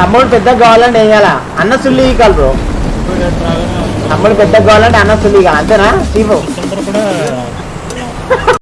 తమ్ముడు పెద్ద కావాలంటే ఏం చేయాలా? అన్న సుల్లి ఈకాలి బ్రో. తమ్ముడు పెద్ద కావాలంటే అన్న సుల్లి ఈకాలి అంతేనా? చీపు.